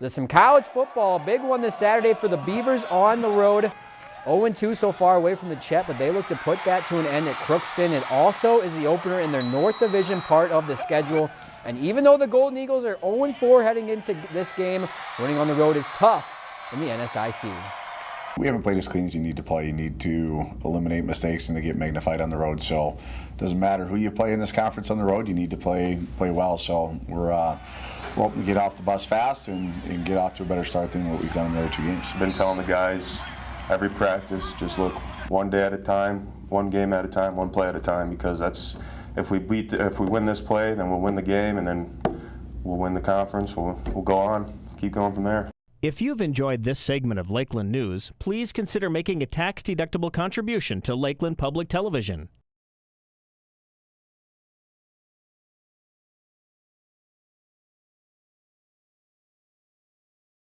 There's some college football, big one this Saturday for the Beavers on the road. 0-2 so far away from the Chet, but they look to put that to an end at Crookston. It also is the opener in their North Division part of the schedule. And even though the Golden Eagles are 0-4 heading into this game, winning on the road is tough in the NSIC. We haven't played as clean as you need to play. You need to eliminate mistakes and they get magnified on the road. So it doesn't matter who you play in this conference on the road, you need to play play well. So we're, uh, we're get off the bus fast and, and get off to a better start than what we've done in the other two games. Been telling the guys every practice, just look one day at a time, one game at a time, one play at a time, because that's if we beat, the, if we win this play, then we'll win the game, and then we'll win the conference. We'll, we'll go on, keep going from there. If you've enjoyed this segment of Lakeland News, please consider making a tax-deductible contribution to Lakeland Public Television.